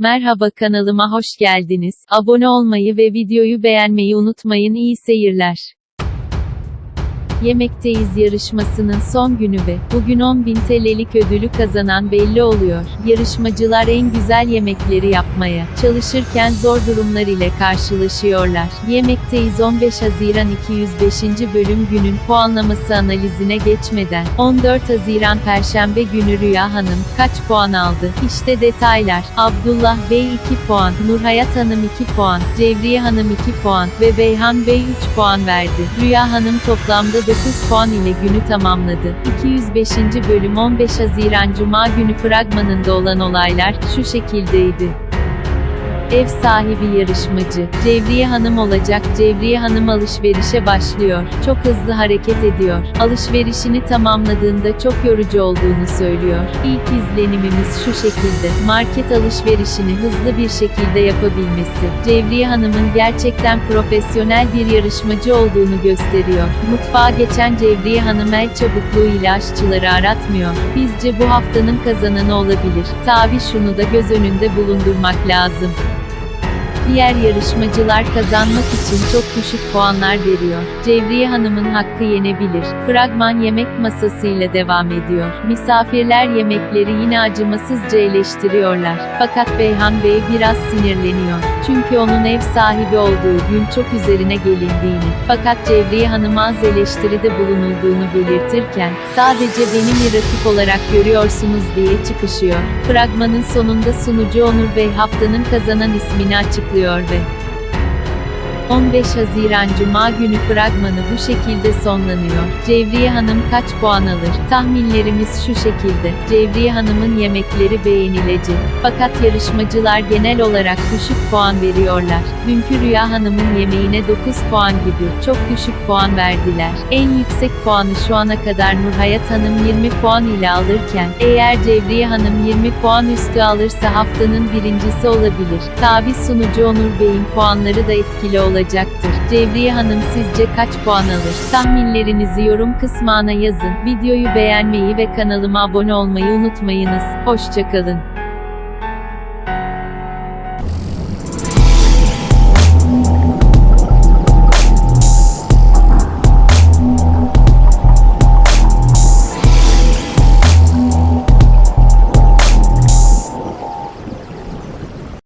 Merhaba kanalıma hoş geldiniz. Abone olmayı ve videoyu beğenmeyi unutmayın. İyi seyirler. Yemekteyiz yarışmasının son günü ve bugün 10.000 TL'lik ödülü kazanan belli oluyor. Yarışmacılar en güzel yemekleri yapmaya çalışırken zor durumlar ile karşılaşıyorlar. Yemekteyiz 15 Haziran 205. bölüm günün puanlaması analizine geçmeden 14 Haziran Perşembe günü Rüya Hanım kaç puan aldı? İşte detaylar. Abdullah Bey 2 puan, Nurhayat Hanım 2 puan, Cevriye Hanım 2 puan ve Beyhan Bey 3 puan verdi. Rüya Hanım toplamda 9 puan ile günü tamamladı. 205. bölüm 15 Haziran Cuma günü fragmanında olan olaylar şu şekildeydi. Ev sahibi yarışmacı, Cevriye Hanım olacak. Cevriye Hanım alışverişe başlıyor. Çok hızlı hareket ediyor. Alışverişini tamamladığında çok yorucu olduğunu söylüyor. İlk izlenimimiz şu şekilde. Market alışverişini hızlı bir şekilde yapabilmesi. Cevriye Hanım'ın gerçekten profesyonel bir yarışmacı olduğunu gösteriyor. Mutfağa geçen Cevriye Hanım el çabukluğu ile aşçıları aratmıyor. Bizce bu haftanın kazananı olabilir. Tabi şunu da göz önünde bulundurmak lazım. Diğer yarışmacılar kazanmak için çok düşük puanlar veriyor. Cevriye Hanım'ın hakkı yenebilir. Fragman yemek masasıyla devam ediyor. Misafirler yemekleri yine acımasızca eleştiriyorlar. Fakat Beyhan Bey biraz sinirleniyor. Çünkü onun ev sahibi olduğu gün çok üzerine gelindiğini, fakat Cevriye Hanım az eleştiride bulunulduğunu belirtirken, sadece beni rakip olarak görüyorsunuz diye çıkışıyor. Fragmanın sonunda sunucu Onur Bey haftanın kazanan ismini açıklıyor ve 15 Haziran Cuma günü fragmanı bu şekilde sonlanıyor. Cevriye Hanım kaç puan alır? Tahminlerimiz şu şekilde. Cevriye Hanım'ın yemekleri beğenilecek. Fakat yarışmacılar genel olarak düşük puan veriyorlar. Dünkü Rüya Hanım'ın yemeğine 9 puan gibi çok düşük puan verdiler. En yüksek puanı şu ana kadar Nurhayat Hanım 20 puan ile alırken, eğer Cevriye Hanım 20 puan üstü alırsa haftanın birincisi olabilir. Tabi sunucu Onur Bey'in puanları da etkili olacaktır. Cevriye Hanım sizce kaç puan alır? Tahminlerinizi yorum kısmına yazın. Videoyu beğenmeyi ve kanalıma abone olmayı unutmayınız. Hoşçakalın.